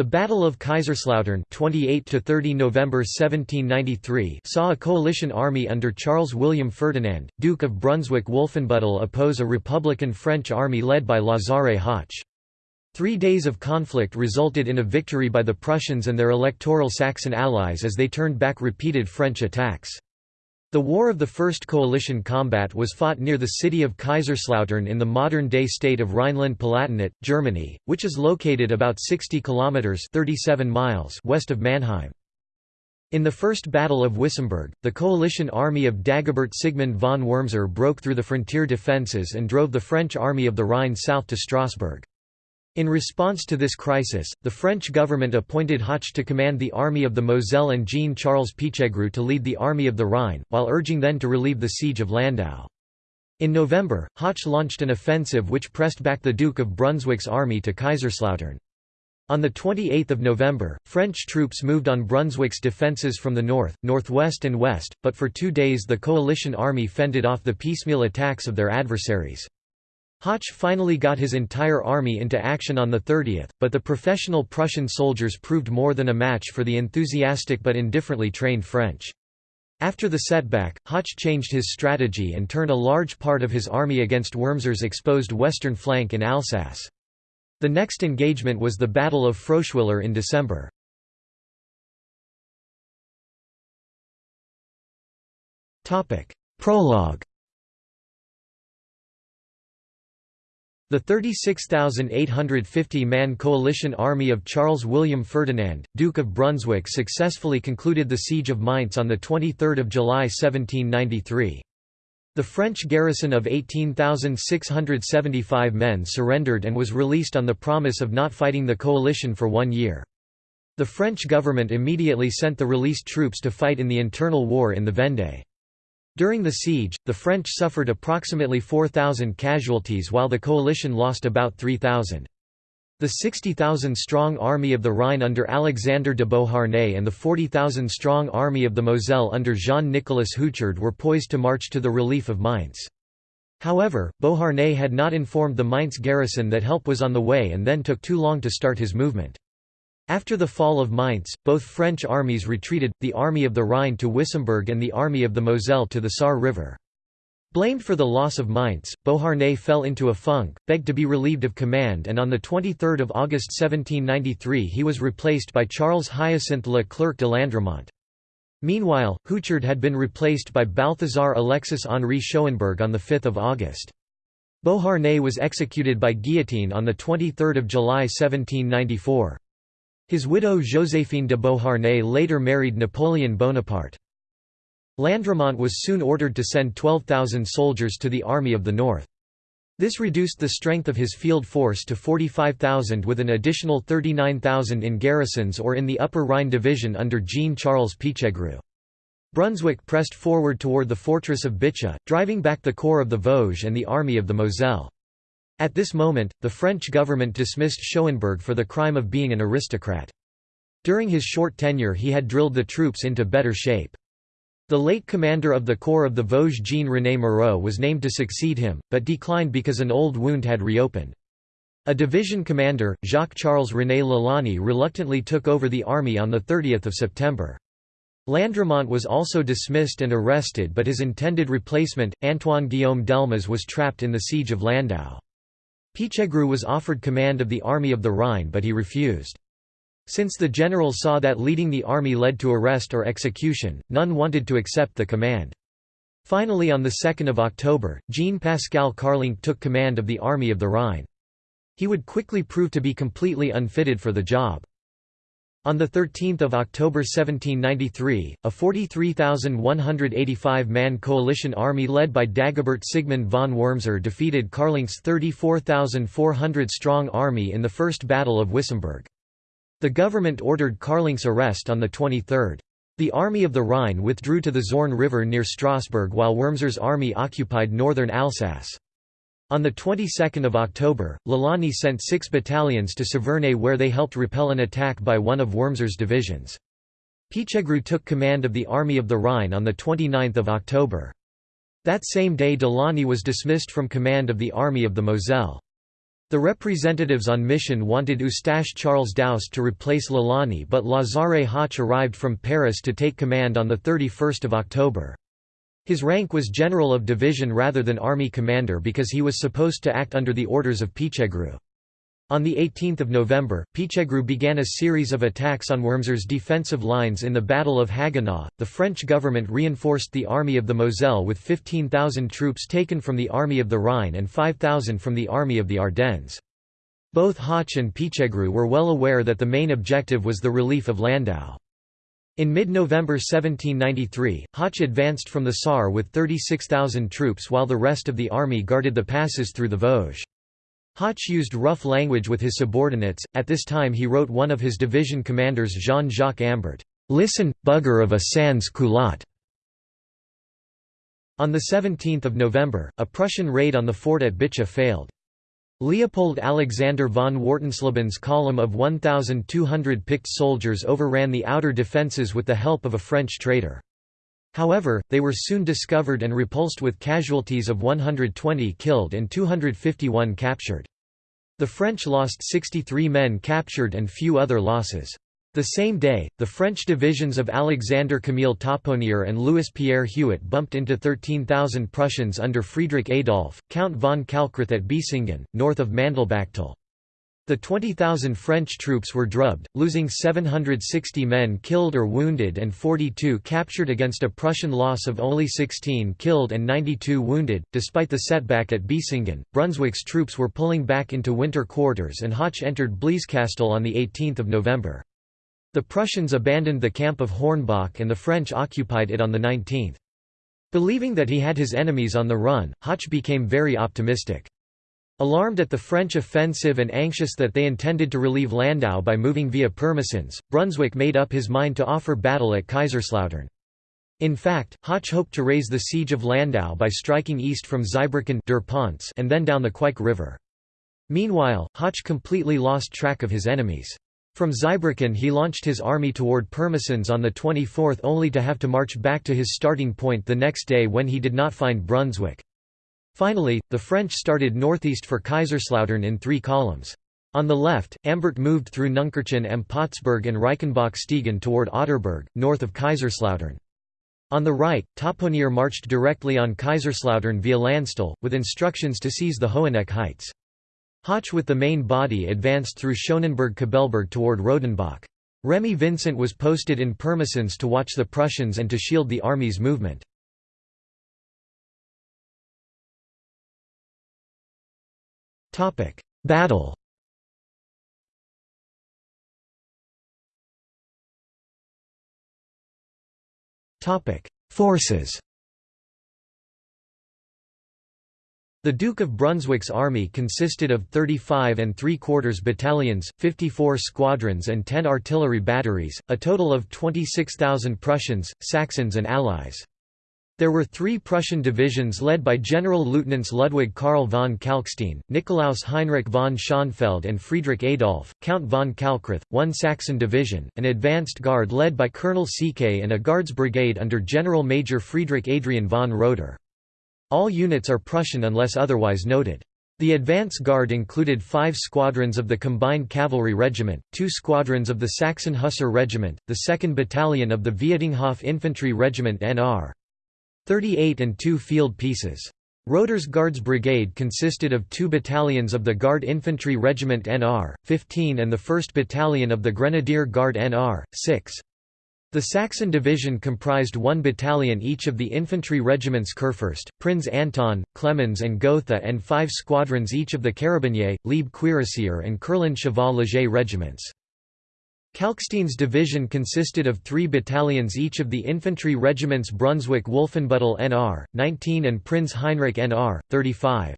The Battle of Kaiserslautern 28 to 30 November 1793 saw a coalition army under Charles William Ferdinand, Duke of Brunswick-Wolfenbüttel oppose a republican French army led by Lazare Hoche. Three days of conflict resulted in a victory by the Prussians and their electoral Saxon allies as they turned back repeated French attacks. The War of the First Coalition combat was fought near the city of Kaiserslautern in the modern-day state of Rhineland-Palatinate, Germany, which is located about 60 kilometers (37 miles) west of Mannheim. In the First Battle of Wissembourg, the coalition army of Dagobert Sigmund von Wurmser broke through the frontier defences and drove the French army of the Rhine south to Strasbourg. In response to this crisis, the French government appointed Hoche to command the Army of the Moselle and Jean-Charles Pichegru to lead the Army of the Rhine, while urging them to relieve the siege of Landau. In November, Hoche launched an offensive which pressed back the Duke of Brunswick's army to Kaiserslautern. On 28 November, French troops moved on Brunswick's defences from the north, northwest and west, but for two days the coalition army fended off the piecemeal attacks of their adversaries. Hoche finally got his entire army into action on the 30th, but the professional Prussian soldiers proved more than a match for the enthusiastic but indifferently trained French. After the setback, Hoche changed his strategy and turned a large part of his army against Wurmser's exposed western flank in Alsace. The next engagement was the Battle of Froeschwiller in December. Prologue The 36,850-man coalition army of Charles William Ferdinand, Duke of Brunswick successfully concluded the Siege of Mainz on 23 July 1793. The French garrison of 18,675 men surrendered and was released on the promise of not fighting the coalition for one year. The French government immediately sent the released troops to fight in the internal war in the Vendée. During the siege, the French suffered approximately 4,000 casualties while the coalition lost about 3,000. The 60,000-strong Army of the Rhine under Alexander de Beauharnais and the 40,000-strong Army of the Moselle under Jean-Nicolas Houchard were poised to march to the relief of Mainz. However, Beauharnais had not informed the Mainz garrison that help was on the way and then took too long to start his movement. After the fall of Mainz, both French armies retreated, the Army of the Rhine to Wissembourg and the Army of the Moselle to the Saar River. Blamed for the loss of Mainz, Beauharnais fell into a funk, begged to be relieved of command and on 23 August 1793 he was replaced by Charles Hyacinthe Le Clerc de Landremont. Meanwhile, Houchard had been replaced by Balthazar Alexis Henri Schauenburg on 5 August. Beauharnais was executed by guillotine on 23 July 1794. His widow Joséphine de Beauharnais later married Napoleon Bonaparte. Landremont was soon ordered to send 12,000 soldiers to the Army of the North. This reduced the strength of his field force to 45,000 with an additional 39,000 in garrisons or in the Upper Rhine Division under Jean-Charles Pichegru. Brunswick pressed forward toward the fortress of Bitche, driving back the corps of the Vosges and the Army of the Moselle. At this moment, the French government dismissed Schauenburg for the crime of being an aristocrat. During his short tenure he had drilled the troops into better shape. The late commander of the Corps of the Vosges Jean-René Moreaux was named to succeed him, but declined because an old wound had reopened. A division commander, Jacques-Charles René Lalande reluctantly took over the army on 30 September. Landremont was also dismissed and arrested but his intended replacement, Antoine Guillaume Delmas was trapped in the siege of Landau. Pichegru was offered command of the Army of the Rhine but he refused. Since the general saw that leading the army led to arrest or execution, none wanted to accept the command. Finally on 2 October, Jean-Pascal Carlenc took command of the Army of the Rhine. He would quickly prove to be completely unfitted for the job. On 13 October 1793, a 43,185-man coalition army led by Dagobert Sigmund von Wurmser defeated Carlenc's 34,400-strong army in the First Battle of Wissembourg. The government ordered Carlenc's arrest on the 23rd. The Army of the Rhine withdrew to the Zorn River near Strasbourg while Wurmser's army occupied northern Alsace. On the 22nd of October, Lalande sent six battalions to Saverne where they helped repel an attack by one of Wurmser's divisions. Pichegru took command of the Army of the Rhine on 29 October. That same day Delaunay was dismissed from command of the Army of the Moselle. The representatives on mission wanted Eustache Charles Daoust to replace Lalani but Lazare Hoche arrived from Paris to take command on 31 October. His rank was general of division rather than army commander because he was supposed to act under the orders of Pichegru. On 18 November, Pichegru began a series of attacks on Wurmser's defensive lines in the Battle of Haguenau. The French government reinforced the Army of the Moselle with 15,000 troops taken from the Army of the Rhine and 5,000 from the Army of the Ardennes. Both Hoche and Pichegru were well aware that the main objective was the relief of Landau. In mid-November 1793, Hoche advanced from the Saar with 36,000 troops while the rest of the army guarded the passes through the Vosges. Hoche used rough language with his subordinates. At this time, he wrote one of his division commanders, Jean Jacques Ambert, Listen, bugger of a sans culotte. On 17 November, a Prussian raid on the fort at Bitche failed. Leopold Alexander von Wartensleben's column of 1,200 picked soldiers overran the outer defences with the help of a French traitor. However, they were soon discovered and repulsed with casualties of 120 killed and 251 captured. The French lost 63 men captured and few other losses. The same day, the French divisions of Alexander Camille Taponier and Louis-Pierre Huet bumped into 13,000 Prussians under Friedrich Adolf, Count von Kalkreuth at Biesingen, north of Mandelbachtal. The 20,000 French troops were drubbed, losing 760 men killed or wounded and 42 captured against a Prussian loss of only 16 killed and 92 wounded. Despite the setback at Biesingen, Brunswick's troops were pulling back into winter quarters and Hoche entered Blieskastel on 18 November. The Prussians abandoned the camp of Hornbach and the French occupied it on the 19th. Believing that he had his enemies on the run, Hoche became very optimistic. Alarmed at the French offensive and anxious that they intended to relieve Landau by moving via Pirmasens, Brunswick made up his mind to offer battle at Kaiserslautern. In fact, Hoche hoped to raise the siege of Landau by striking east from Zweibrücken and then down the Queich River. Meanwhile, Hoche completely lost track of his enemies. From Zweibrücken he launched his army toward Pirmasens on the 24th only to have to march back to his starting point the next day when he did not find Brunswick. Finally, the French started northeast for Kaiserslautern in three columns. On the left, Ambert moved through Nunkirchen and Pottsburg and Reichenbach-Steegen toward Otterberg, north of Kaiserslautern. On the right, Taponier marched directly on Kaiserslautern via Landstuhl, with instructions to seize the Hoheneck Heights. Hoche with the main body advanced through Schönenberg-Kübelberg toward Rodenbach. Remy Vincent was posted in Pirmasens to watch the Prussians and to shield the army's movement. Battle Forces The Duke of Brunswick's army consisted of 35 and 3 quarters battalions, 54 squadrons and 10 artillery batteries, a total of 26,000 Prussians, Saxons and Allies. There were three Prussian divisions led by General-Lieutenants Ludwig Karl von Kalkstein, Nikolaus Heinrich von Schönfeld and Friedrich Adolf, Count von Kalkreuth, one Saxon division, an advanced guard led by Colonel Sieke and a guards brigade under General Major Friedrich Adrian von Roeder. All units are Prussian unless otherwise noted. The advance guard included five squadrons of the Combined Cavalry Regiment, two squadrons of the Saxon Hussar Regiment, the 2nd Battalion of the Vietinghoff Infantry Regiment Nr. 38 and two field pieces. Roeder's Guards Brigade consisted of two battalions of the Guard Infantry Regiment Nr. 15 and the 1st Battalion of the Grenadier Guard Nr. 6. The Saxon division comprised one battalion each of the infantry regiments Kurfürst, Prinz Anton, Clemens and Gotha and five squadrons each of the Carabinier, Liebe Cuirassier and Kurland Cheval Léger regiments. Kalkstein's division consisted of three battalions each of the infantry regiments Brunswick-Wolfenbüttel Nr. 19 and Prinz Heinrich Nr. 35.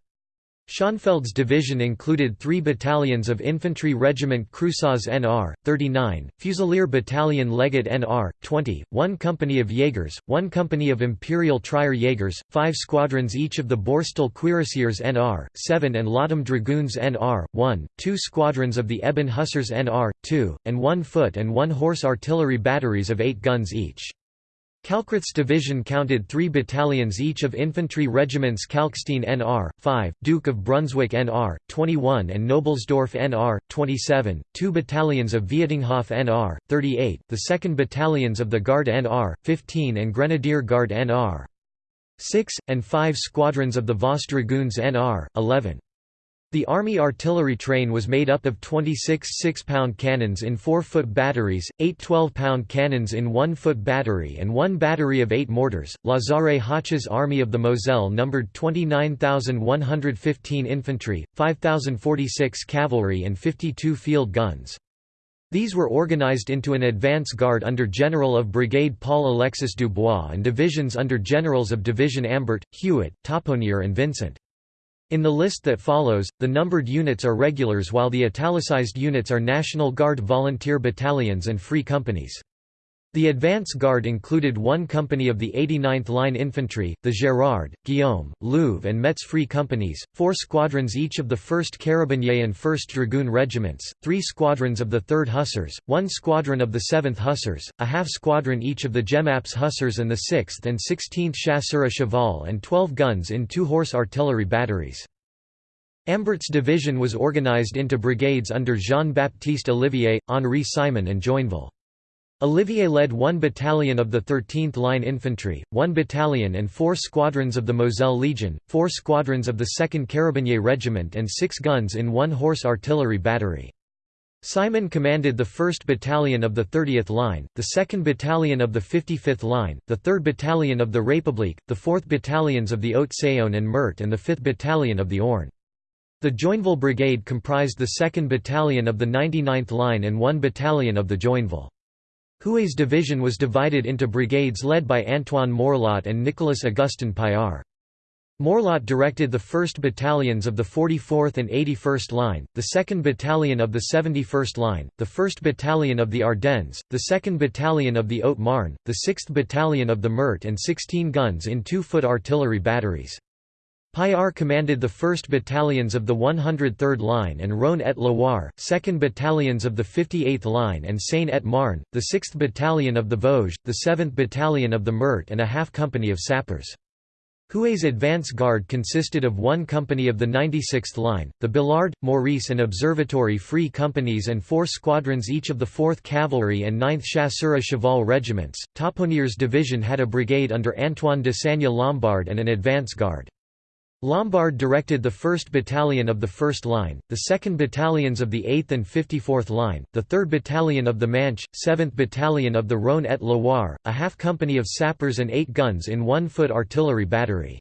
Schönfeld's division included three battalions of Infantry Regiment Creusaz Nr. 39, Fusilier Battalion Legate Nr. 20, one company of Jaegers, one company of Imperial Trier Jaegers, five squadrons each of the Borstel Cuirassiers Nr. 7 and Lottum Dragoons Nr. 1, two squadrons of the Eben Hussars Nr. 2, and one foot and one horse artillery batteries of eight guns each. Kalkreuth's division counted three battalions each of infantry regiments Kalkstein NR, 5, Duke of Brunswick NR, 21 and Knobelsdorff NR, 27, two battalions of Vietinghoff NR, 38, the 2nd Battalions of the Guard NR, 15 and Grenadier Guard NR, 6, and five squadrons of the Voss Dragoons NR, 11. The Army artillery train was made up of 26 6-pound cannons in 4-foot batteries, 8 12-pound cannons in 1-foot battery and one battery of 8 mortars. Lazare Hoche's Army of the Moselle numbered 29,115 infantry, 5,046 cavalry and 52 field guns. These were organized into an advance guard under General of Brigade Paul Alexis Dubois and divisions under Generals of Division Ambert, Hewitt, Taponier and Vincent. In the list that follows, the numbered units are regulars while the italicized units are National Guard volunteer battalions and free companies. The advance guard included one company of the 89th Line Infantry, the Gérard, Guillaume, Louvre and Metz Free Companies, four squadrons each of the 1st Carabinier and 1st Dragoon Regiments, three squadrons of the 3rd Hussars, one squadron of the 7th Hussars, a half squadron each of the Jemappes Hussars and the 6th and 16th Chasseurs à Cheval and 12 guns in two-horse artillery batteries. Ambert's division was organized into brigades under Jean-Baptiste Olivier, Henri Simon and Joinville. Olivier led one battalion of the 13th Line Infantry, one battalion and four squadrons of the Moselle Legion, four squadrons of the 2nd Carabinier Regiment and six guns in one horse artillery battery. Simon commanded the 1st Battalion of the 30th Line, the 2nd Battalion of the 55th Line, the 3rd Battalion of the République, the 4th Battalions of the Haute-Saône and Meurthe and the 5th Battalion of the Orne. The Joinville Brigade comprised the 2nd Battalion of the 99th Line and one battalion of the Joinville. Huet's division was divided into brigades led by Antoine Morlot and Nicolas Augustin Paillard. Morlot directed the 1st Battalions of the 44th and 81st Line, the 2nd Battalion of the 71st Line, the 1st Battalion of the Ardennes, the 2nd Battalion of the Haute-Marne, the 6th Battalion of the Meurthe and 16 guns in two-foot artillery batteries. Paillard commanded the 1st Battalions of the 103rd Line and Rhône-et-Loire, 2nd Battalions of the 58th Line and Seine-et-Marne, the 6th Battalion of the Vosges, the 7th Battalion of the Meurthe and a half company of sappers. Huet's advance guard consisted of one company of the 96th Line, the Billard, Maurice and Observatory Free Companies and four squadrons each of the 4th Cavalry and 9th Chasseurs Cheval regiments. Taponier's division had a brigade under Antoine de Sagna Lombard and an advance guard. Lombard directed the 1st Battalion of the 1st Line, the 2nd Battalions of the 8th and 54th Line, the 3rd Battalion of the Manche, 7th Battalion of the Rhône-et-Loire, a half company of sappers and eight guns in one-foot artillery battery.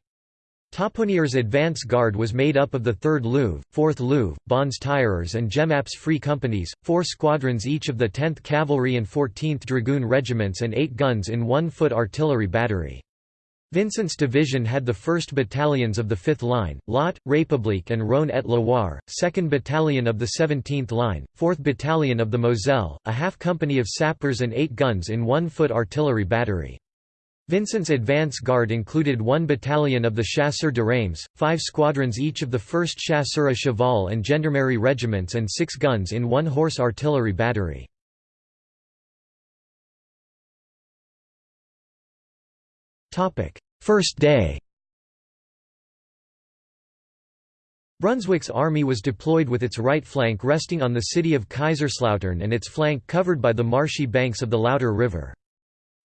Taponier's advance guard was made up of the 3rd Louvre, 4th Louvre, Bons Tireurs and Jemappes Free Companies, four squadrons each of the 10th Cavalry and 14th Dragoon Regiments and eight guns in one-foot artillery battery. Vincent's division had the 1st Battalions of the 5th Line, Lot, République and Rhône-et-Loire, 2nd Battalion of the 17th Line, 4th Battalion of the Moselle, a half company of sappers and eight guns in one-foot artillery battery. Vincent's advance guard included one battalion of the Chasseurs de Reims, five squadrons each of the 1st Chasseurs à Cheval and Gendarmerie regiments and six guns in one horse artillery battery. First day Brunswick's army was deployed with its right flank resting on the city of Kaiserslautern and its flank covered by the marshy banks of the Lauter River.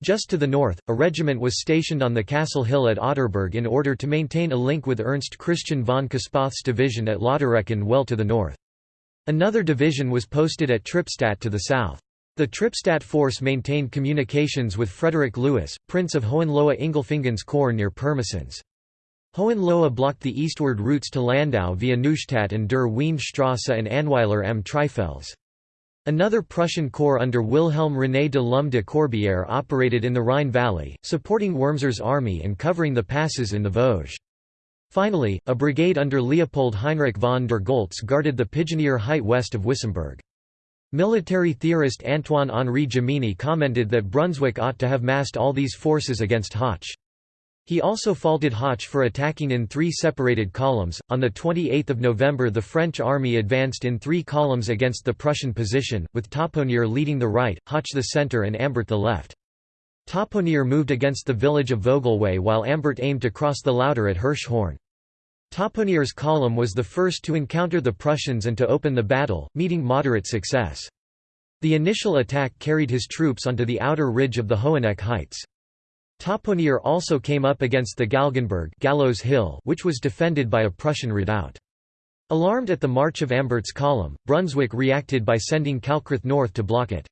Just to the north, a regiment was stationed on the castle hill at Otterberg in order to maintain a link with Ernst Christian von Kospath's division at Lauterecken well to the north. Another division was posted at Trippstadt to the south. The Trippstadt force maintained communications with Frederick Louis, Prince of Hohenlohe-Ingelfingen's corps near Pirmasens. Hohenlohe blocked the eastward routes to Landau via Neustadt and der Weinstrasse and Annweiler am Trifels. Another Prussian corps under Wilhelm René de l'Homme de Courbière operated in the Rhine Valley, supporting Wurmser's army and covering the passes in the Vosges. Finally, a brigade under Leopold Heinrich von der Goltz guarded the Pigeonier height west of Wissembourg. Military theorist Antoine-Henri Jomini commented that Brunswick ought to have massed all these forces against Hoche. He also faulted Hoche for attacking in three separated columns. On the 28th of November, the French army advanced in three columns against the Prussian position, with Taponier leading the right, Hoche the center, and Ambert the left. Taponier moved against the village of Vogelweh while Ambert aimed to cross the Lauter at Hirschhorn. Taponier's column was the first to encounter the Prussians and to open the battle, meeting moderate success. The initial attack carried his troops onto the outer ridge of the Hoheneck Heights. Taponier also came up against the Galgenberg Gallows Hill which was defended by a Prussian redoubt. Alarmed at the march of Ambert's column, Brunswick reacted by sending Kalkreuth north to block it.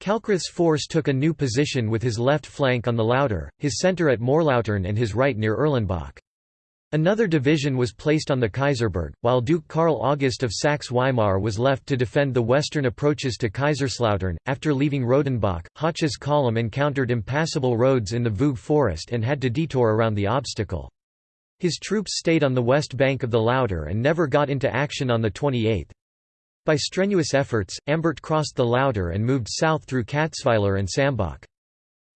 Kalkreuth's force took a new position with his left flank on the Lauter, his centre at Morlautern and his right near Erlenbach. Another division was placed on the Kaiserberg, while Duke Karl August of Saxe-Weimar was left to defend the western approaches to Kaiserslautern. After leaving Rodenbach, Hoche's column encountered impassable roads in the Vosges forest and had to detour around the obstacle. His troops stayed on the west bank of the Lauter and never got into action on the 28th. By strenuous efforts, Ambert crossed the Lauter and moved south through Katzweiler and Sambach.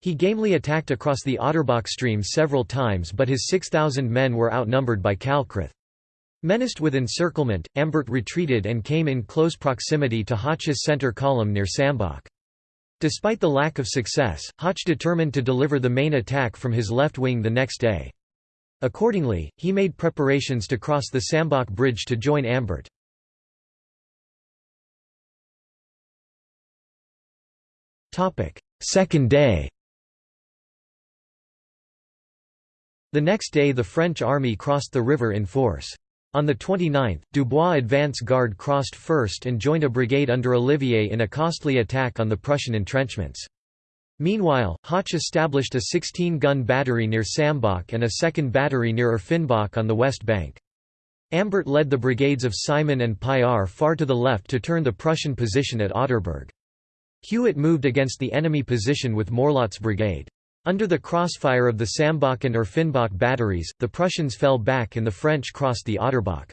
He gamely attacked across the Otterbach stream several times but his 6,000 men were outnumbered by Kalkreuth. Menaced with encirclement, Ambert retreated and came in close proximity to Hoche's center column near Sambach. Despite the lack of success, Hoche determined to deliver the main attack from his left wing the next day. Accordingly, he made preparations to cross the Sambach bridge to join Ambert. Second day The next day the French army crossed the river in force. On the 29th, Dubois' advance guard crossed first and joined a brigade under Olivier in a costly attack on the Prussian entrenchments. Meanwhile, Hoche established a 16-gun battery near Sambach and a second battery near Erfenbach on the west bank. Ambert led the brigades of Simon and Paillard far to the left to turn the Prussian position at Otterberg. Hewitt moved against the enemy position with Morlot's brigade. Under the crossfire of the Sambach and Erfenbach batteries, the Prussians fell back and the French crossed the Otterbach.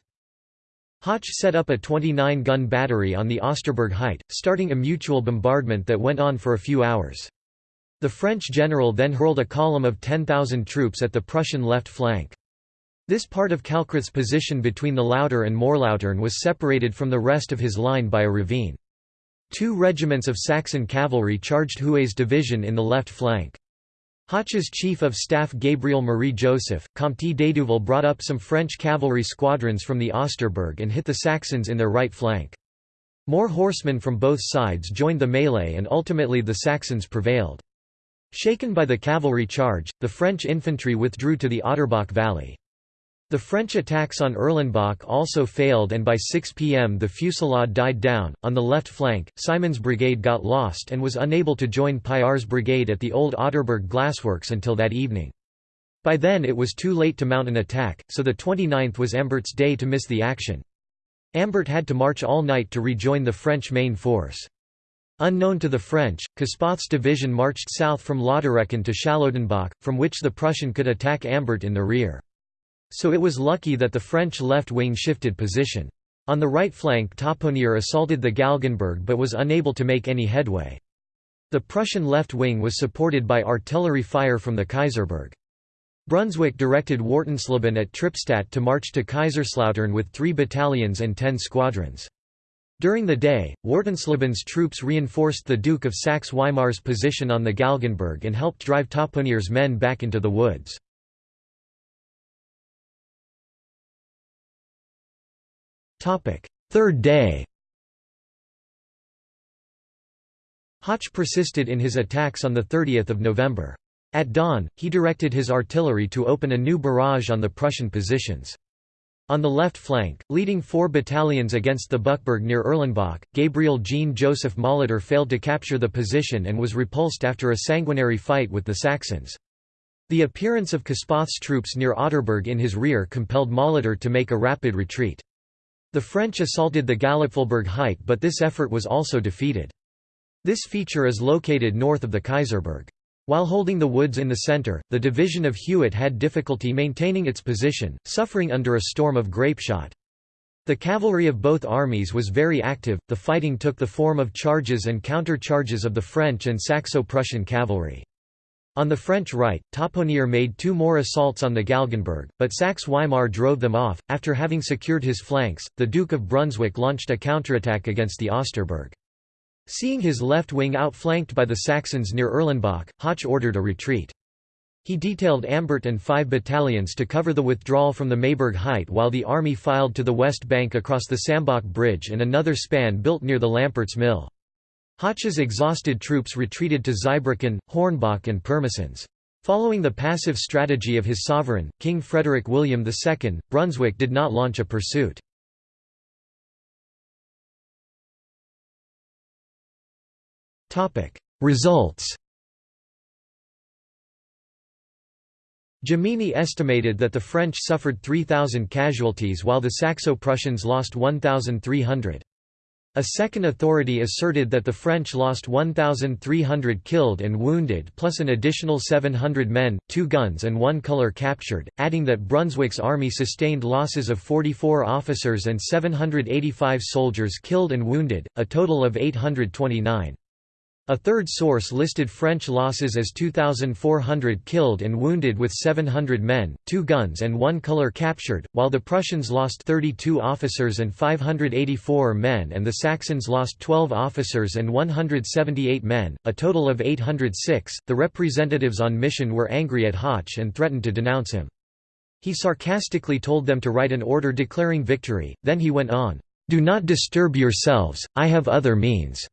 Hoche set up a 29-gun battery on the Osterberg height, starting a mutual bombardment that went on for a few hours. The French general then hurled a column of 10,000 troops at the Prussian left flank. This part of Kalkreuth's position between the Lauter and Morlautern was separated from the rest of his line by a ravine. Two regiments of Saxon cavalry charged Huet's division in the left flank. Hoche's chief of staff Gabriel Marie Joseph, Comte d'Hédouville brought up some French cavalry squadrons from the Osterberg and hit the Saxons in their right flank. More horsemen from both sides joined the melee and ultimately the Saxons prevailed. Shaken by the cavalry charge, the French infantry withdrew to the Otterbach valley. The French attacks on Erlenbach also failed and by 6 pm the fusillade died down. On the left flank, Simon's brigade got lost and was unable to join Paillard's brigade at the old Otterberg glassworks until that evening. By then it was too late to mount an attack, so the 29th was Ambert's day to miss the action. Ambert had to march all night to rejoin the French main force. Unknown to the French, Kospath's division marched south from Lauterecken to Charlottenbach, from which the Prussian could attack Ambert in the rear. So it was lucky that the French left wing shifted position. On the right flank Taponier assaulted the Galgenberg but was unable to make any headway. The Prussian left wing was supported by artillery fire from the Kaiserberg. Brunswick directed Wartensleben at Trippstadt to march to Kaiserslautern with three battalions and ten squadrons. During the day, Wartensleben's troops reinforced the Duke of Saxe-Weimar's position on the Galgenberg and helped drive Taponier's men back into the woods. Third day Hoche persisted in his attacks on 30 November. At dawn, he directed his artillery to open a new barrage on the Prussian positions. On the left flank, leading four battalions against the Buckberg near Erlenbach, Gabriel Jean Joseph Molitor failed to capture the position and was repulsed after a sanguinary fight with the Saxons. The appearance of Kospath's troops near Otterberg in his rear compelled Molitor to make a rapid retreat. The French assaulted the Gallipfelberg height but this effort was also defeated. This feature is located north of the Kaiserberg. While holding the woods in the center, the division of Hewitt had difficulty maintaining its position, suffering under a storm of grapeshot. The cavalry of both armies was very active, the fighting took the form of charges and counter-charges of the French and Saxo-Prussian cavalry. On the French right, Taponier made two more assaults on the Galgenberg, but Saxe-Weimar drove them off. After having secured his flanks, the Duke of Brunswick launched a counterattack against the Osterberg. Seeing his left wing outflanked by the Saxons near Erlenbach, Hoche ordered a retreat. He detailed Ambert and five battalions to cover the withdrawal from the Mayberg Height while the army filed to the west bank across the Sambach Bridge and another span built near the Lampert's Mill. Hoche's exhausted troops retreated to Zweibrücken, Hornbach and Pirmasens. Following the passive strategy of his sovereign, King Frederick William II, Brunswick did not launch a pursuit. Results Jomini estimated that the French suffered 3,000 casualties while the Saxo-Prussians lost 1,300. A second authority asserted that the French lost 1,300 killed and wounded plus an additional 700 men, two guns and one colour captured, adding that Brunswick's army sustained losses of 44 officers and 785 soldiers killed and wounded, a total of 829. A third source listed French losses as 2,400 killed and wounded with 700 men, two guns and one colour captured, while the Prussians lost 32 officers and 584 men and the Saxons lost 12 officers and 178 men, a total of 806. The representatives on mission were angry at Hoche and threatened to denounce him. He sarcastically told them to write an order declaring victory, then he went on, "'Do not disturb yourselves, I have other means.'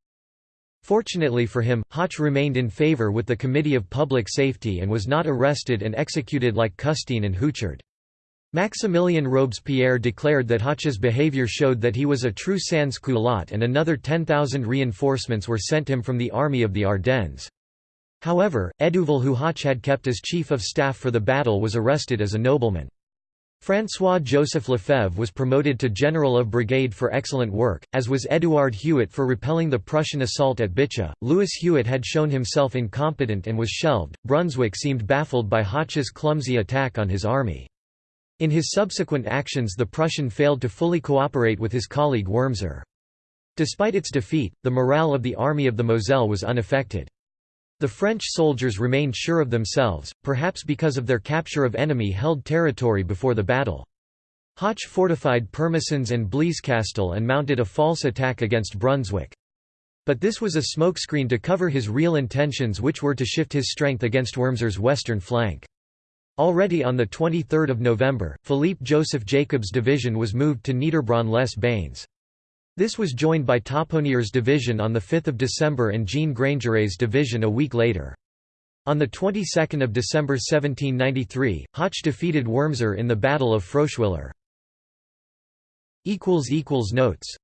Fortunately for him, Hoche remained in favour with the Committee of Public Safety and was not arrested and executed like Custine and Houchard. Maximilien Robespierre declared that Hoche's behaviour showed that he was a true sans-culotte and another 10,000 reinforcements were sent him from the army of the Ardennes. However, Hédouville who Hoche had kept as chief of staff for the battle was arrested as a nobleman. François-Joseph Lefebvre was promoted to General of Brigade for excellent work, as was Édouard Hewitt for repelling the Prussian assault at Bitche. Louis Hewitt had shown himself incompetent and was shelved. Brunswick seemed baffled by Hoche's clumsy attack on his army. In his subsequent actions the Prussian failed to fully cooperate with his colleague Wurmser. Despite its defeat, the morale of the Army of the Moselle was unaffected. The French soldiers remained sure of themselves, perhaps because of their capture of enemy-held territory before the battle. Hoche fortified Pirmasens and Blieskastel and mounted a false attack against Brunswick. But this was a smokescreen to cover his real intentions which were to shift his strength against Wurmser's western flank. Already on 23 November, Philippe Joseph Jacob's division was moved to Niederbronn-les-Bains. This was joined by Taponier's division on 5 December and Jean Grangeret's division a week later. On the 22nd of December 1793, Hoche defeated Wurmser in the Battle of Froeschwiller. Notes